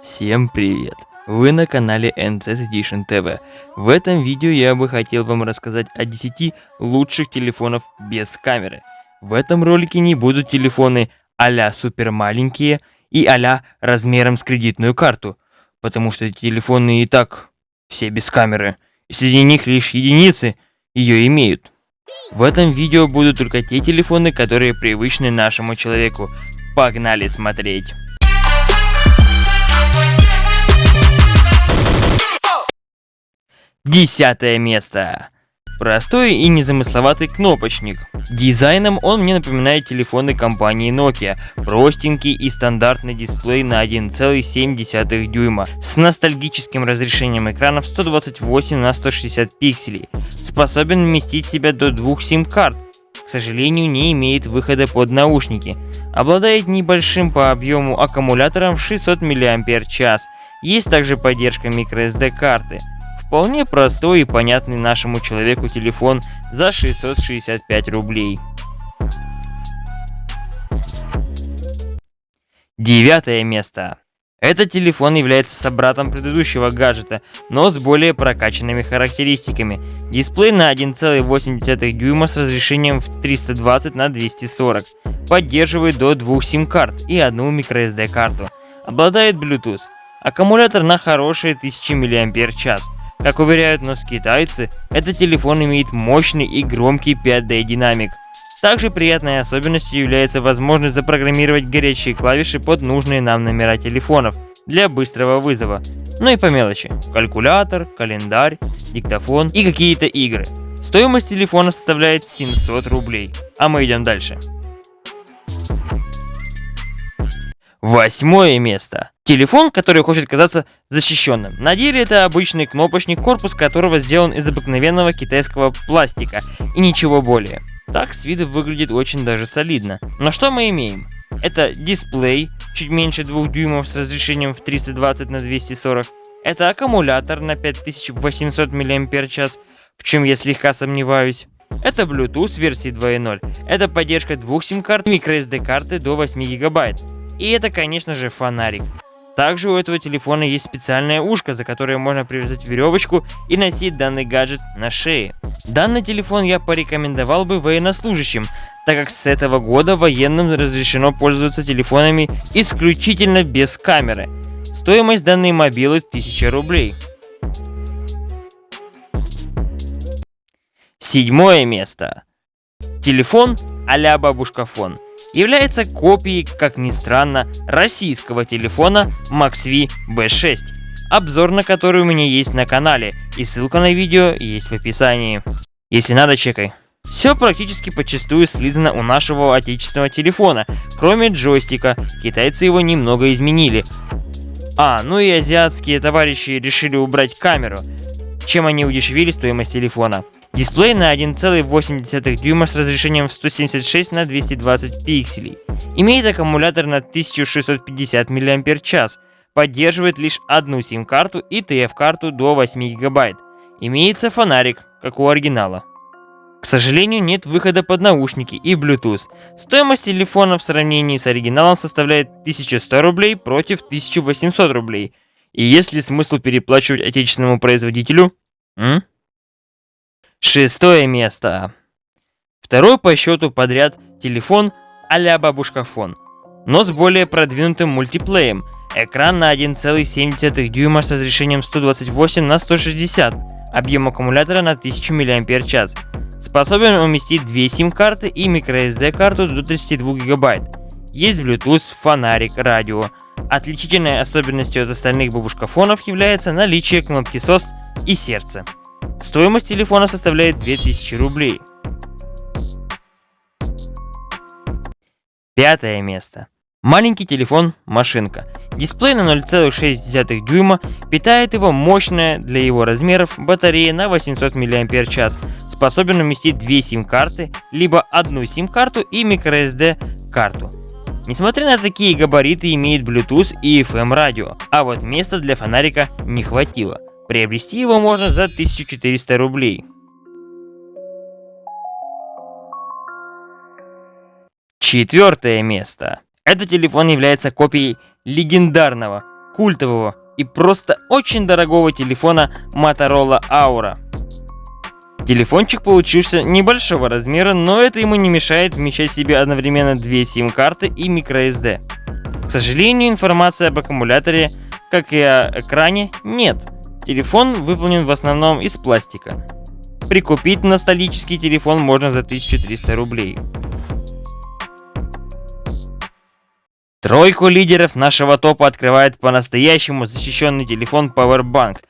Всем привет! Вы на канале NZ Edition TV. В этом видео я бы хотел вам рассказать о 10 лучших телефонов без камеры. В этом ролике не будут телефоны а-ля супер маленькие и а размером с кредитную карту, потому что эти телефоны и так все без камеры, и среди них лишь единицы ее имеют. В этом видео будут только те телефоны, которые привычны нашему человеку. Погнали смотреть! Десятое место. Простой и незамысловатый кнопочник. Дизайном он мне напоминает телефоны компании Nokia. Простенький и стандартный дисплей на 1,7 дюйма с ностальгическим разрешением экрана в 128 на 160 пикселей. Способен вместить в себя до двух сим-карт. К сожалению, не имеет выхода под наушники. Обладает небольшим по объему аккумулятором в 600 мАч. Есть также поддержка microSD карты. Вполне простой и понятный нашему человеку телефон за 665 рублей. Девятое место. Этот телефон является собратом предыдущего гаджета, но с более прокачанными характеристиками. Дисплей на 1,8 дюйма с разрешением в 320 на 240. Поддерживает до двух сим-карт и одну microSD карту. Обладает Bluetooth. Аккумулятор на хорошие 1000 мАч. Как уверяют нас китайцы, этот телефон имеет мощный и громкий 5D динамик. Также приятной особенностью является возможность запрограммировать горячие клавиши под нужные нам номера телефонов для быстрого вызова. Ну и по мелочи. Калькулятор, календарь, диктофон и какие-то игры. Стоимость телефона составляет 700 рублей. А мы идем дальше. Восьмое место. Телефон, который хочет казаться защищенным. На деле это обычный кнопочник, корпус которого сделан из обыкновенного китайского пластика и ничего более. Так с виду выглядит очень даже солидно. Но что мы имеем? Это дисплей, чуть меньше 2 дюймов с разрешением в 320 на 240. Это аккумулятор на 5800 мАч, в чем я слегка сомневаюсь. Это Bluetooth версии 2.0. Это поддержка двух сим-карт microSD карты до 8 гигабайт. И это, конечно же, фонарик. Также у этого телефона есть специальное ушко, за которое можно привязать веревочку и носить данный гаджет на шее. Данный телефон я порекомендовал бы военнослужащим, так как с этого года военным разрешено пользоваться телефонами исключительно без камеры. Стоимость данной мобилы 1000 рублей. Седьмое место. Телефон а-ля бабушкафон является копией, как ни странно, российского телефона MaxV B6, обзор на который у меня есть на канале, и ссылка на видео есть в описании. Если надо, чекай. Все практически подчастую слизано у нашего отечественного телефона, кроме джойстика, китайцы его немного изменили. А, ну и азиатские товарищи решили убрать камеру, чем они удешевили стоимость телефона. Дисплей на 1,8 дюйма с разрешением в 176 на 220 пикселей. Имеет аккумулятор на 1650 мАч. Поддерживает лишь одну сим-карту и TF-карту до 8 гигабайт. Имеется фонарик, как у оригинала. К сожалению, нет выхода под наушники и Bluetooth. Стоимость телефона в сравнении с оригиналом составляет 1100 рублей против 1800 рублей. И есть ли смысл переплачивать отечественному производителю? М? Шестое место. Второй по счету подряд телефон а-ля бабушкафон, но с более продвинутым мультиплеем. Экран на 1,7 дюйма с разрешением 128 на 160, объем аккумулятора на 1000 мАч. Способен уместить две сим-карты и microSD карту до 32 гигабайт. Есть Bluetooth, фонарик, радио. Отличительной особенностью от остальных бабушкафонов является наличие кнопки SOS и сердца. Стоимость телефона составляет 2000 рублей. Пятое место. Маленький телефон машинка. Дисплей на 0,6 дюйма, питает его мощная для его размеров батарея на 800 мАч, способен уместить две сим-карты, либо одну сим-карту и microSD карту. Несмотря на такие габариты имеет Bluetooth и FM радио, а вот места для фонарика не хватило. Приобрести его можно за 1400 рублей. Четвертое место. Этот телефон является копией легендарного культового и просто очень дорогого телефона Motorola Aura. Телефончик получился небольшого размера, но это ему не мешает вмещать в себе одновременно две сим-карты и microSD. К сожалению, информации об аккумуляторе, как и о экране, нет. Телефон выполнен в основном из пластика. Прикупить ностальгический телефон можно за 1300 рублей. Тройку лидеров нашего топа открывает по-настоящему защищенный телефон Powerbank.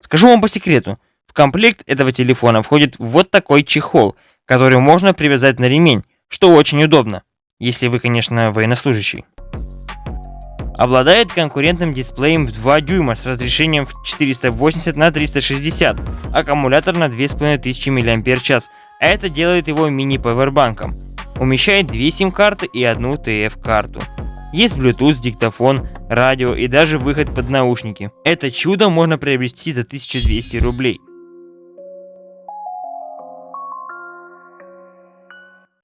Скажу вам по секрету, комплект этого телефона входит вот такой чехол, который можно привязать на ремень, что очень удобно, если вы, конечно, военнослужащий. Обладает конкурентным дисплеем в 2 дюйма с разрешением в 480 на 360, аккумулятор на 2500 мАч, а это делает его мини-пауэрбанком. Умещает две сим-карты и одну TF-карту. Есть Bluetooth, диктофон, радио и даже выход под наушники. Это чудо можно приобрести за 1200 рублей.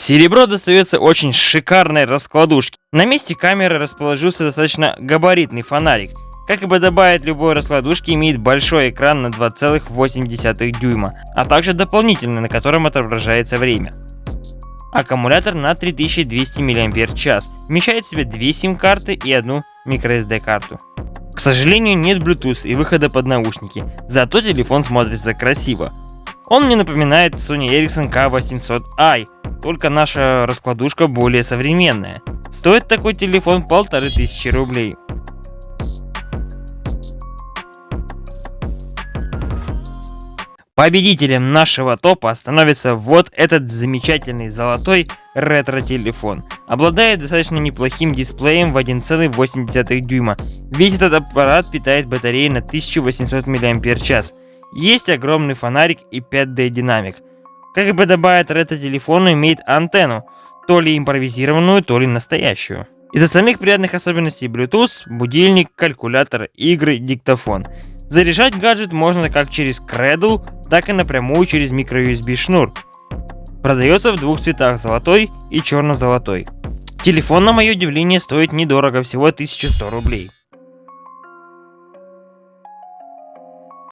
Серебро достается очень шикарной раскладушке. На месте камеры расположился достаточно габаритный фонарик. Как и подобает любой раскладушке, имеет большой экран на 2,8 дюйма, а также дополнительный, на котором отображается время. Аккумулятор на 3200 мАч, вмещает в себя две сим-карты и одну microSD карту. К сожалению, нет Bluetooth и выхода под наушники, зато телефон смотрится красиво. Он мне напоминает Sony Ericsson K800i, только наша раскладушка более современная. Стоит такой телефон полторы тысячи рублей. Победителем нашего топа становится вот этот замечательный золотой ретро-телефон. Обладает достаточно неплохим дисплеем в 1,8 дюйма. Весь этот аппарат питает батареей на 1800 мАч. Есть огромный фонарик и 5D динамик. Как и подобает ретро-телефону, имеет антенну, то ли импровизированную, то ли настоящую. Из остальных приятных особенностей Bluetooth, будильник, калькулятор, игры, диктофон. Заряжать гаджет можно как через Cradle, так и напрямую через microUSB шнур. Продается в двух цветах, золотой и черно-золотой. Телефон, на мое удивление, стоит недорого, всего 1100 рублей.